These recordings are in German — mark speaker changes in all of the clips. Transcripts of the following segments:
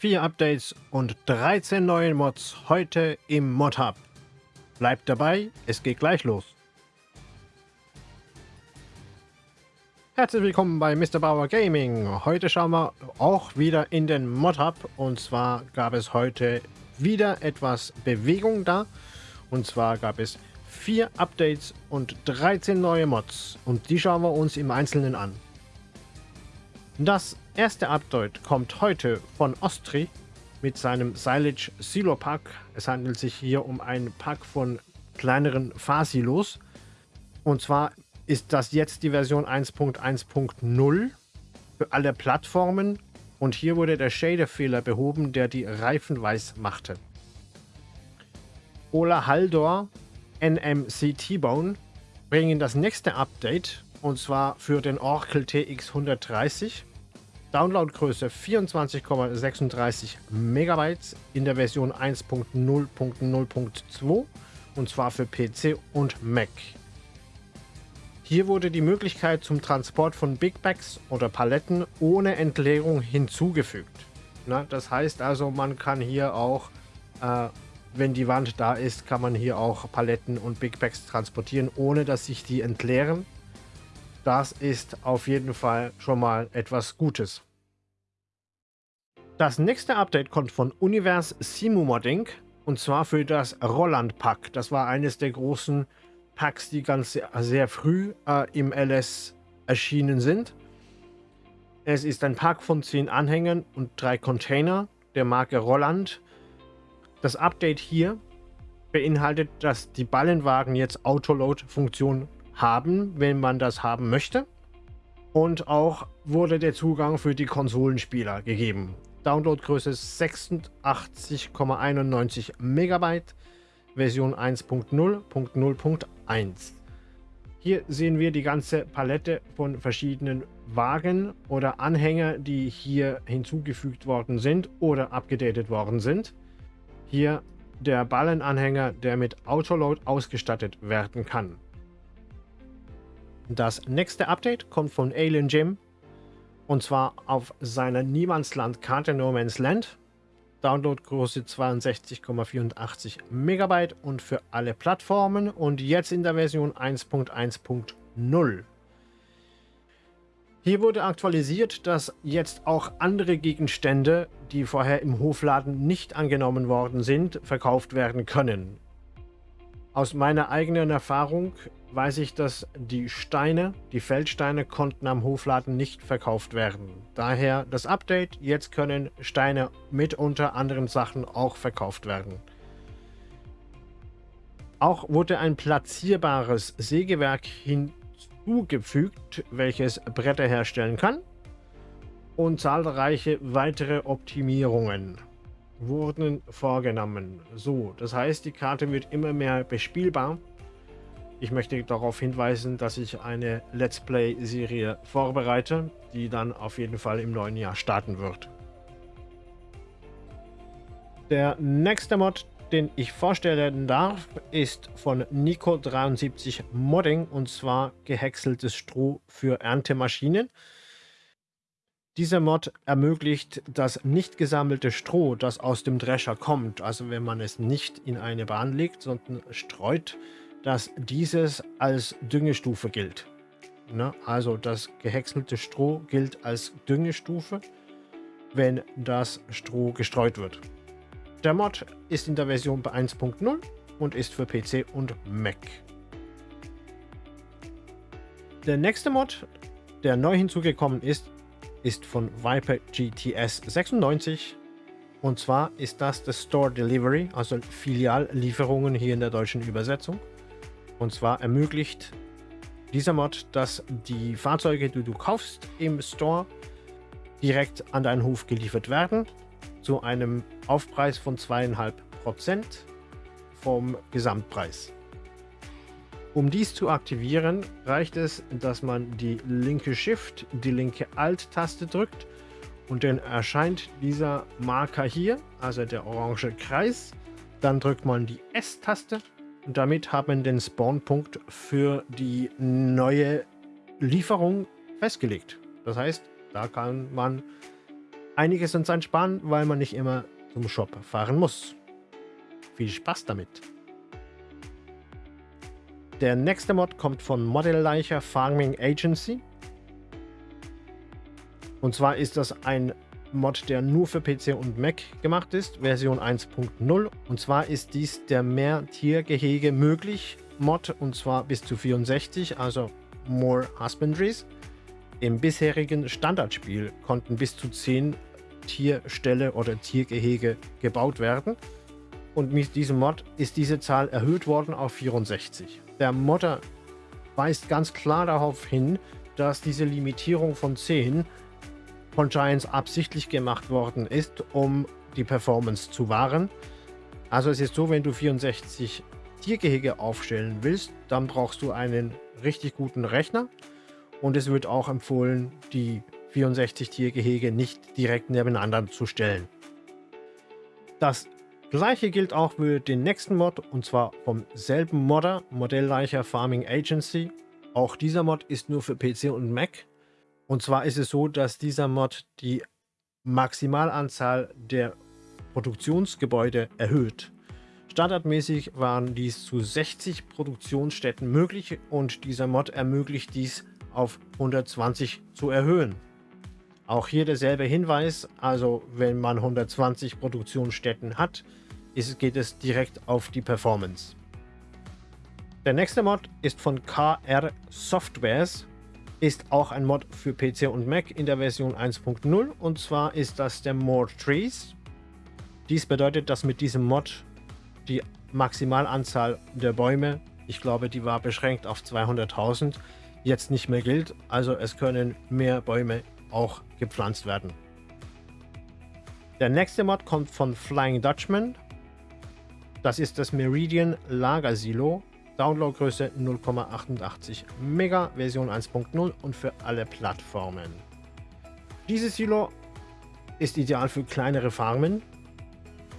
Speaker 1: Vier Updates und 13 neue Mods heute im Mod Hub. Bleibt dabei, es geht gleich los. Herzlich willkommen bei Mr. Bauer Gaming. Heute schauen wir auch wieder in den Mod Hub und zwar gab es heute wieder etwas Bewegung da. Und zwar gab es vier Updates und 13 neue Mods und die schauen wir uns im Einzelnen an. Das erste Update kommt heute von Ostri mit seinem Silage Silo Pack. Es handelt sich hier um ein Pack von kleineren Fahrsilos. Und zwar ist das jetzt die Version 1.1.0 für alle Plattformen. Und hier wurde der Shader-Fehler behoben, der die Reifen weiß machte. Ola Haldor, NMC T-Bone bringen das nächste Update und zwar für den Oracle TX 130. Downloadgröße 24,36 MB in der Version 1.0.0.2 und zwar für PC und Mac. Hier wurde die Möglichkeit zum Transport von Big Bags oder Paletten ohne Entleerung hinzugefügt. Na, das heißt also, man kann hier auch, äh, wenn die Wand da ist, kann man hier auch Paletten und Big Bags transportieren, ohne dass sich die entleeren. Das ist auf jeden Fall schon mal etwas Gutes. Das nächste Update kommt von Univers Simu Modding und zwar für das Rolland Pack. Das war eines der großen Packs, die ganz sehr, früh äh, im LS erschienen sind. Es ist ein Pack von 10 Anhängern und drei Container der Marke Rolland. Das Update hier beinhaltet, dass die Ballenwagen jetzt Autoload-Funktion haben, wenn man das haben möchte. Und auch wurde der Zugang für die Konsolenspieler gegeben. Downloadgröße 86,91 Megabyte, Version 1.0.0.1. Hier sehen wir die ganze Palette von verschiedenen Wagen oder Anhänger, die hier hinzugefügt worden sind oder abgedatet worden sind. Hier der Ballenanhänger, der mit Autoload ausgestattet werden kann. Das nächste Update kommt von Alien Jim. Und zwar auf seiner Niemandsland-Karte No Man's Land. Downloadgröße 62,84 Megabyte und für alle Plattformen und jetzt in der Version 1.1.0. Hier wurde aktualisiert, dass jetzt auch andere Gegenstände, die vorher im Hofladen nicht angenommen worden sind, verkauft werden können. Aus meiner eigenen Erfahrung weiß ich, dass die Steine, die Feldsteine, konnten am Hofladen nicht verkauft werden. Daher das Update, jetzt können Steine mit unter anderen Sachen auch verkauft werden. Auch wurde ein platzierbares Sägewerk hinzugefügt, welches Bretter herstellen kann und zahlreiche weitere Optimierungen wurden vorgenommen. So, das heißt, die Karte wird immer mehr bespielbar. Ich möchte darauf hinweisen, dass ich eine Let's Play-Serie vorbereite, die dann auf jeden Fall im neuen Jahr starten wird. Der nächste Mod, den ich vorstellen darf, ist von Nico73 Modding und zwar gehäckseltes Stroh für Erntemaschinen. Dieser Mod ermöglicht das nicht gesammelte Stroh, das aus dem Drescher kommt, also wenn man es nicht in eine Bahn legt, sondern streut, dass dieses als Düngestufe gilt. Ne? Also das gehäckselte Stroh gilt als Düngestufe, wenn das Stroh gestreut wird. Der Mod ist in der Version 1.0 und ist für PC und Mac. Der nächste Mod, der neu hinzugekommen ist, ist von Viper GTS 96. Und zwar ist das das Store Delivery, also Filiallieferungen hier in der deutschen Übersetzung. Und zwar ermöglicht dieser Mod, dass die Fahrzeuge, die du kaufst im Store, direkt an deinen Hof geliefert werden, zu einem Aufpreis von 2,5% vom Gesamtpreis. Um dies zu aktivieren, reicht es, dass man die linke Shift, die linke Alt-Taste drückt und dann erscheint dieser Marker hier, also der orange Kreis. Dann drückt man die S-Taste damit hat man den Spawnpunkt für die neue Lieferung festgelegt. Das heißt, da kann man einiges an Zeit sparen, weil man nicht immer zum Shop fahren muss. Viel Spaß damit! Der nächste Mod kommt von Modelleicher Farming Agency. Und zwar ist das ein Mod, der nur für PC und Mac gemacht ist, Version 1.0. Und zwar ist dies der mehr Tiergehege möglich Mod und zwar bis zu 64, also More Husbandries. Im bisherigen Standardspiel konnten bis zu 10 Tierställe oder Tiergehege gebaut werden. Und mit diesem Mod ist diese Zahl erhöht worden auf 64. Der Modder weist ganz klar darauf hin, dass diese Limitierung von 10 von Giants absichtlich gemacht worden ist, um die Performance zu wahren. Also es ist so, wenn du 64 Tiergehege aufstellen willst, dann brauchst du einen richtig guten Rechner und es wird auch empfohlen, die 64 Tiergehege nicht direkt nebeneinander zu stellen. Das gleiche gilt auch für den nächsten Mod und zwar vom selben Modder, Modellleicher Farming Agency. Auch dieser Mod ist nur für PC und Mac. Und zwar ist es so, dass dieser Mod die Maximalanzahl der Produktionsgebäude erhöht. Standardmäßig waren dies zu 60 Produktionsstätten möglich und dieser Mod ermöglicht dies auf 120 zu erhöhen. Auch hier derselbe Hinweis, also wenn man 120 Produktionsstätten hat, ist, geht es direkt auf die Performance. Der nächste Mod ist von KR Softwares, ist auch ein Mod für PC und Mac in der Version 1.0 und zwar ist das der More Trees. Dies bedeutet, dass mit diesem Mod die Maximalanzahl der Bäume, ich glaube, die war beschränkt auf 200.000, jetzt nicht mehr gilt. Also es können mehr Bäume auch gepflanzt werden. Der nächste Mod kommt von Flying Dutchman. Das ist das Meridian Lagersilo. Downloadgröße 0,88 Mega, Version 1.0 und für alle Plattformen. Dieses Silo ist ideal für kleinere Farmen.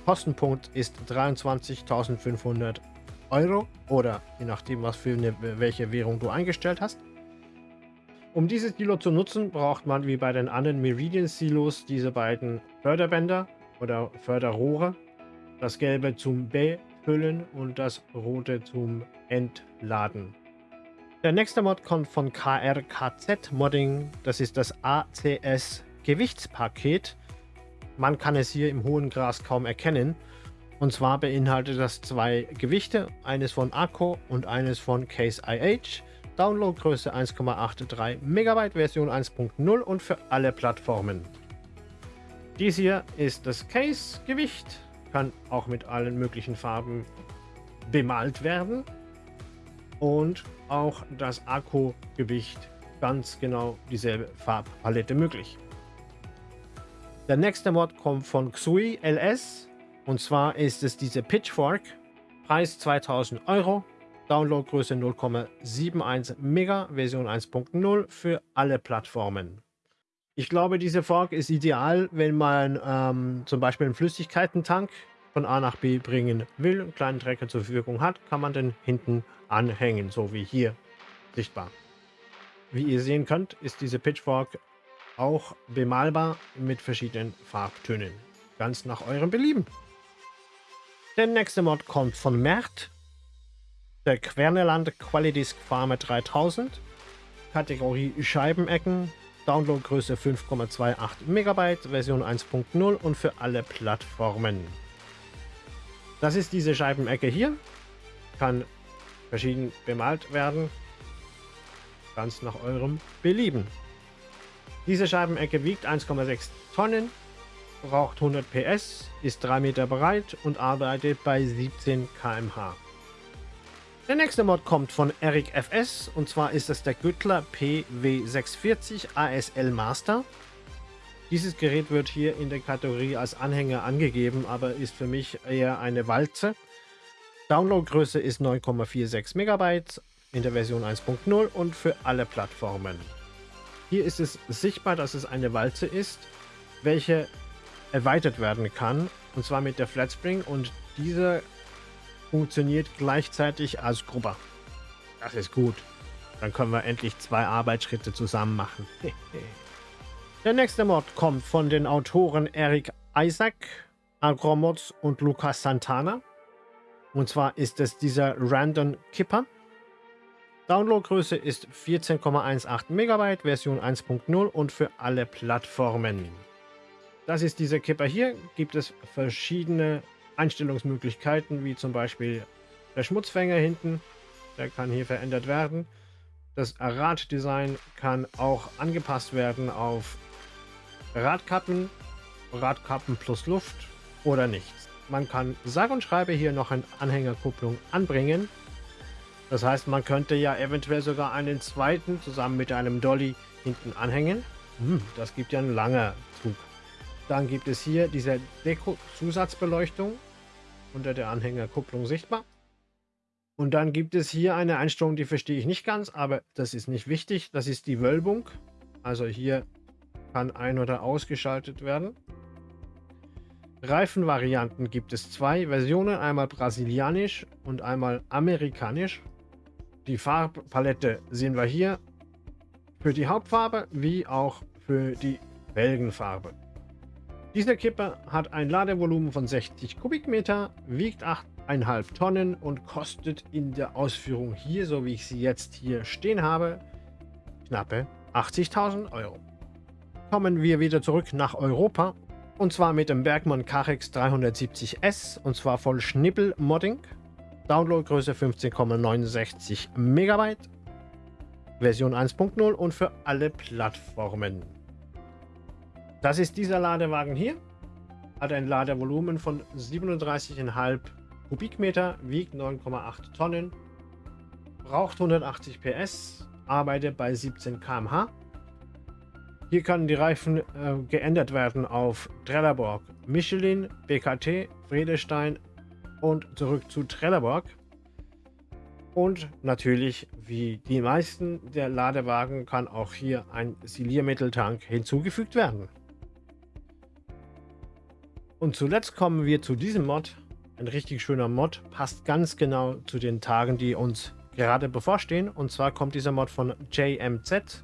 Speaker 1: Kostenpunkt ist 23.500 Euro oder je nachdem, was für eine, welche Währung du eingestellt hast. Um dieses Silo zu nutzen, braucht man wie bei den anderen Meridian-Silos diese beiden Förderbänder oder Förderrohre. Das gelbe zum Befüllen und das rote zum Entladen. Der nächste Mod kommt von KRKZ Modding. Das ist das ACS Gewichtspaket. Man kann es hier im hohen Gras kaum erkennen. Und zwar beinhaltet das zwei Gewichte, eines von Akku und eines von Case IH. Downloadgröße 1,83 MB, Version 1.0 und für alle Plattformen. Dies hier ist das Case-Gewicht, kann auch mit allen möglichen Farben bemalt werden. Und auch das Akku-Gewicht ganz genau dieselbe Farbpalette möglich. Der nächste Mod kommt von Xui LS und zwar ist es diese Pitchfork. Preis 2000 Euro, Downloadgröße 0,71 Mega, Version 1.0 für alle Plattformen. Ich glaube, diese Fork ist ideal, wenn man ähm, zum Beispiel einen Flüssigkeitentank von A nach B bringen will, einen kleinen Trecker zur Verfügung hat, kann man den hinten anhängen, so wie hier sichtbar. Wie ihr sehen könnt, ist diese Pitchfork auch bemalbar mit verschiedenen Farbtönen. Ganz nach eurem Belieben. Der nächste Mod kommt von Mert der Querneland Qualidisc Farmer 3000, Kategorie Scheibenecken, Downloadgröße 5,28 MB, Version 1.0 und für alle Plattformen. Das ist diese Scheibenecke hier, kann verschieden bemalt werden, ganz nach eurem Belieben. Diese Scheibenecke wiegt 1,6 Tonnen, braucht 100 PS, ist 3 Meter breit und arbeitet bei 17 km/h. Der nächste Mod kommt von Eric FS und zwar ist es der Güttler PW640 ASL Master. Dieses Gerät wird hier in der Kategorie als Anhänger angegeben, aber ist für mich eher eine Walze. Downloadgröße ist 9,46 MB in der Version 1.0 und für alle Plattformen. Hier ist es sichtbar, dass es eine Walze ist, welche erweitert werden kann, und zwar mit der Flatspring und diese funktioniert gleichzeitig als Gruppe. Das ist gut. Dann können wir endlich zwei Arbeitsschritte zusammen machen. Der nächste Mod kommt von den Autoren Eric Isaac, Agromods und Lucas Santana. Und zwar ist es dieser Random Kipper. Downloadgröße ist 14,18 MB, Version 1.0 und für alle Plattformen. Das ist dieser Kipper hier. Gibt es verschiedene Einstellungsmöglichkeiten, wie zum Beispiel der Schmutzfänger hinten. Der kann hier verändert werden. Das Raddesign kann auch angepasst werden auf Radkappen, Radkappen plus Luft oder nichts. Man kann sage und schreibe hier noch eine Anhängerkupplung anbringen. Das heißt, man könnte ja eventuell sogar einen zweiten zusammen mit einem Dolly hinten anhängen. Hm, das gibt ja einen langen Zug. Dann gibt es hier diese Deko-Zusatzbeleuchtung unter der Anhängerkupplung sichtbar. Und dann gibt es hier eine Einstellung, die verstehe ich nicht ganz, aber das ist nicht wichtig. Das ist die Wölbung. Also hier kann ein- oder ausgeschaltet werden. Reifenvarianten gibt es zwei Versionen, einmal brasilianisch und einmal amerikanisch. Die Farbpalette sehen wir hier für die Hauptfarbe wie auch für die Felgenfarbe. Dieser Kipper hat ein Ladevolumen von 60 Kubikmeter, wiegt 8,5 Tonnen und kostet in der Ausführung hier, so wie ich sie jetzt hier stehen habe, knappe 80.000 Euro kommen wir wieder zurück nach Europa. Und zwar mit dem Bergmann Carex 370S und zwar voll Schnippel-Modding. Downloadgröße 15,69 MB. Version 1.0 und für alle Plattformen. Das ist dieser Ladewagen hier. Hat ein Ladevolumen von 37,5 Kubikmeter, wiegt 9,8 Tonnen, braucht 180 PS, arbeitet bei 17 km/h hier können die Reifen äh, geändert werden auf Trelleborg, Michelin, BKT, Friedestein und zurück zu Trelleborg. Und natürlich, wie die meisten der Ladewagen, kann auch hier ein Siliermitteltank hinzugefügt werden. Und zuletzt kommen wir zu diesem Mod. Ein richtig schöner Mod, passt ganz genau zu den Tagen, die uns gerade bevorstehen. Und zwar kommt dieser Mod von JMZ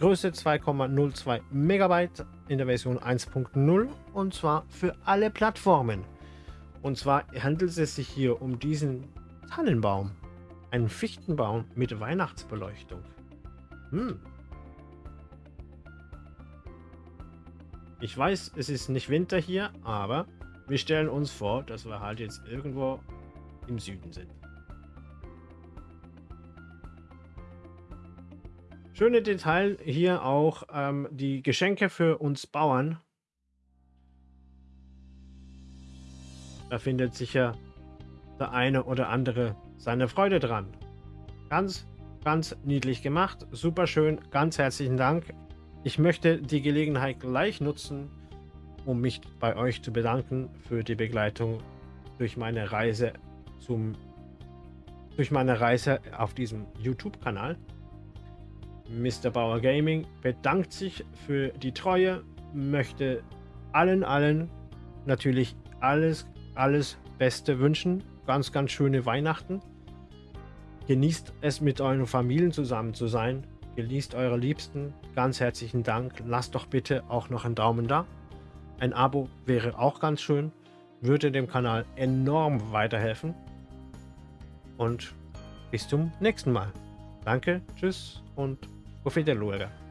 Speaker 1: Größe 2,02 Megabyte in der Version 1.0 und zwar für alle Plattformen. Und zwar handelt es sich hier um diesen Tannenbaum. Einen Fichtenbaum mit Weihnachtsbeleuchtung. Hm. Ich weiß, es ist nicht Winter hier, aber wir stellen uns vor, dass wir halt jetzt irgendwo im Süden sind. Schöne Detail hier auch ähm, die Geschenke für uns Bauern. Da findet sicher der eine oder andere seine Freude dran. Ganz, ganz niedlich gemacht. Super schön. Ganz herzlichen Dank. Ich möchte die Gelegenheit gleich nutzen, um mich bei euch zu bedanken für die Begleitung durch meine Reise zum durch meine Reise auf diesem YouTube-Kanal. Mr. Bauer Gaming bedankt sich für die Treue, möchte allen, allen natürlich alles, alles Beste wünschen. Ganz, ganz schöne Weihnachten. Genießt es mit euren Familien zusammen zu sein. Genießt eure Liebsten. Ganz herzlichen Dank. Lasst doch bitte auch noch einen Daumen da. Ein Abo wäre auch ganz schön. Würde dem Kanal enorm weiterhelfen. Und bis zum nächsten Mal. Danke, tschüss und Auf Wiedersehen.